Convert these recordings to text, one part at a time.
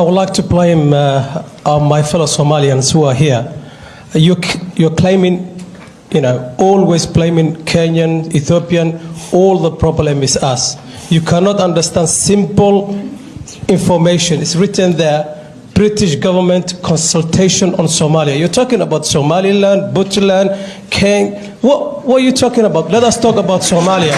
I would like to blame uh, my fellow Somalians who are here. You, you're claiming, you know, always blaming Kenyan, Ethiopian, all the problem is us. You cannot understand simple information. It's written there. British government consultation on Somalia. You're talking about Somaliland, Puntland, Kenya. What, what are you talking about? Let us talk about Somalia.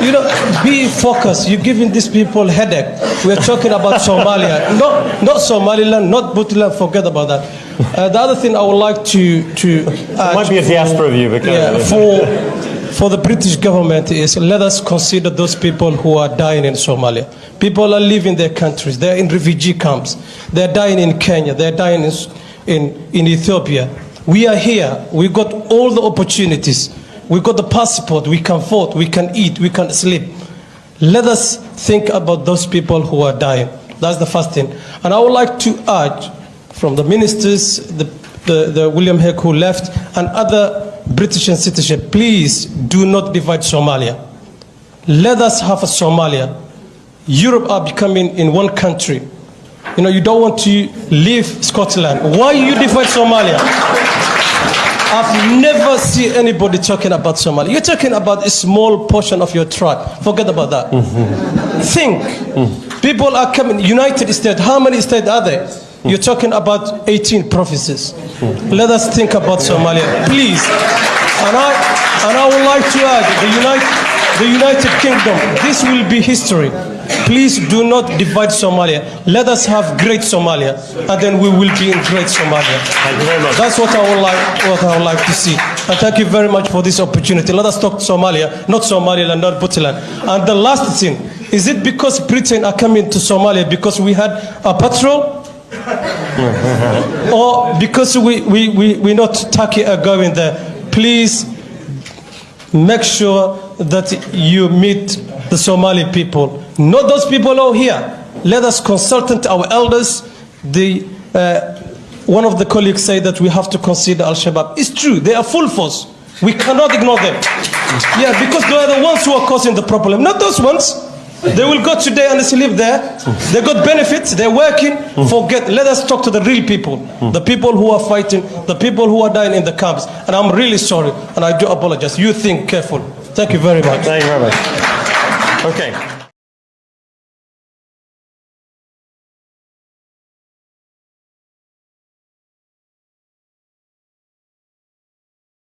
you know, be focused. You're giving these people headache. We're talking about Somalia, not, not Somaliland, not Puntland. Forget about that. Uh, the other thing I would like to to add might be a diaspora go yeah, for for the British government is let us consider those people who are dying in Somalia. People are leaving their countries. They're in refugee camps. They're dying in Kenya. They're dying in, in, in Ethiopia. We are here. We've got all the opportunities. We've got the passport. We can vote. We can eat. We can sleep. Let us think about those people who are dying. That's the first thing. And I would like to urge from the ministers, the, the, the William Heck who left, and other British citizenship, please do not divide Somalia. Let us have a Somalia. Europe are becoming in one country. You know, you don't want to leave Scotland. Why you divide Somalia? I've never seen anybody talking about Somalia. You're talking about a small portion of your tribe. Forget about that. Think. People are coming. United States, how many states are there? You're talking about 18 provinces. Let us think about Somalia, please. And I, and I would like to add the United, the United Kingdom, this will be history. Please do not divide Somalia. Let us have great Somalia, and then we will be in great Somalia. Thank you very much. That's what I would like, what I would like to see. And thank you very much for this opportunity. Let us talk Somalia, not Somaliland, not Puntland. And the last thing, is it because Britain are coming to Somalia because we had a patrol? or because we, we, we, we not Turkey are going there? Please make sure that you meet the Somali people, not those people out here. Let us consult our elders. The, uh, one of the colleagues said that we have to consider Al Shabaab. It's true, they are full force. We cannot ignore them. Yeah, because they are the ones who are causing the problem, not those ones. They will go today and they sleep there. They got benefits. They're working. Forget. Let us talk to the real people, the people who are fighting, the people who are dying in the camps. And I'm really sorry, and I do apologize. You think careful. Thank you very much. Thank you very much. Okay.